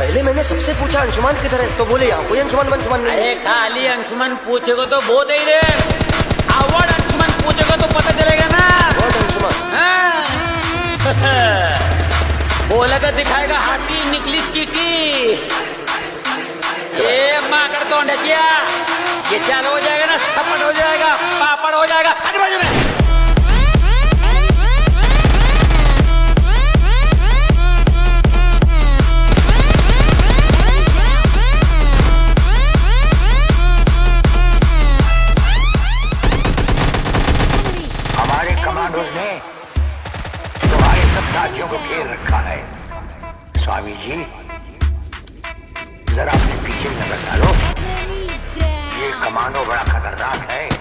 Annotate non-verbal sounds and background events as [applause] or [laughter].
पहले मैंने सबसे पूछा अंशुमान किधर है तो बोले यहाँ कोई अंशुमान अंशुमान नहीं अरे खाली अंशुमन पूछेगा तो बहुत ही रे। अवार्ड अंशुमन पूछेगा तो पता चलेगा ना। व्हाट अंशुमान? हाँ। [laughs] बोलेगा दिखाएगा हाथी निकली चीटी। ये माकर तो क्या ये चालू हो जाएगा ना थप्पड़ हो जाएगा पापड़ हो जाएगा। हट बाजू में। ने तुम्हारे सबको घेर रखा है। स्वामी जी जरा अपने पीछे नज़र डालो। ये कमांडो बड़ा खतरनाक है।